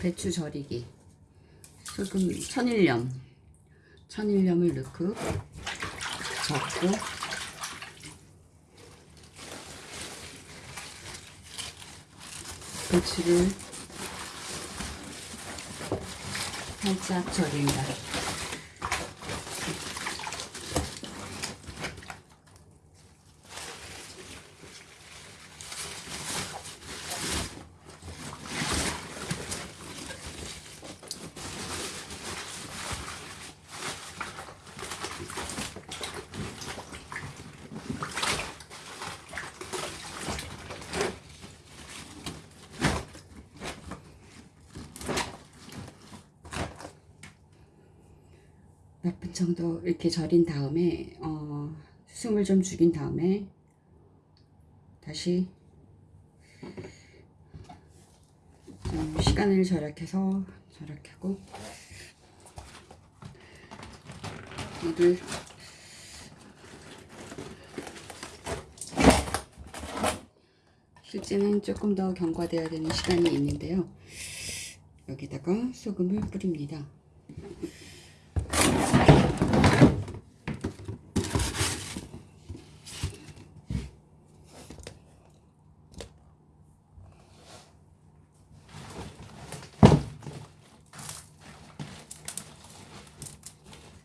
배추 절이기. 소금 천일염. 천일염을 넣고 적고 배추를 살짝 절인다 몇분 정도 이렇게 절인 다음에 어, 숨을 좀 죽인 다음에 다시 좀 시간을 절약해서 절약하고 이를 실제는 조금 더 경과되어야 되는 시간이 있는데요. 여기다가 소금을 뿌립니다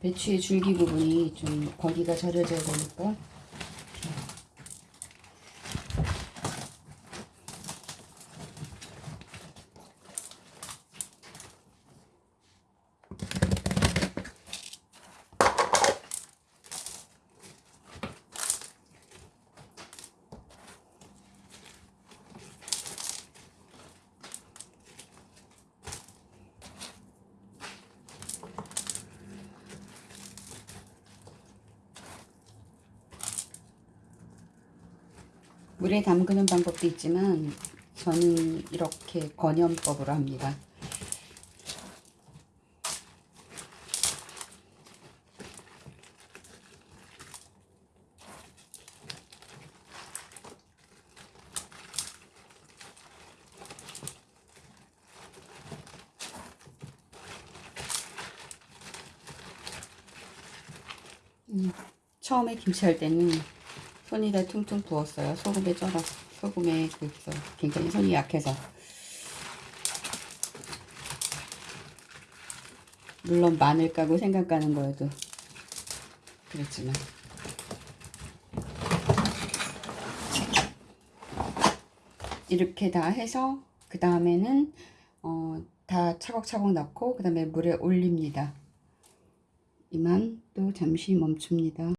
배추의 줄기 부분이 좀 거기가 절여져야 되니까 물에 담그는 방법도 있지만 저는 이렇게 건염법으로 합니다. 음, 처음에 김치 할 때는 손이 다 퉁퉁 부었어요. 소금에 쩔어서. 소금에 그래서 굉장히 손이 약해서. 물론 마늘 까고 생강 까는 거에도 그랬지만. 이렇게 다 해서 그 다음에는 어, 다 차곡차곡 넣고 그 다음에 물에 올립니다. 이만 또 잠시 멈춥니다.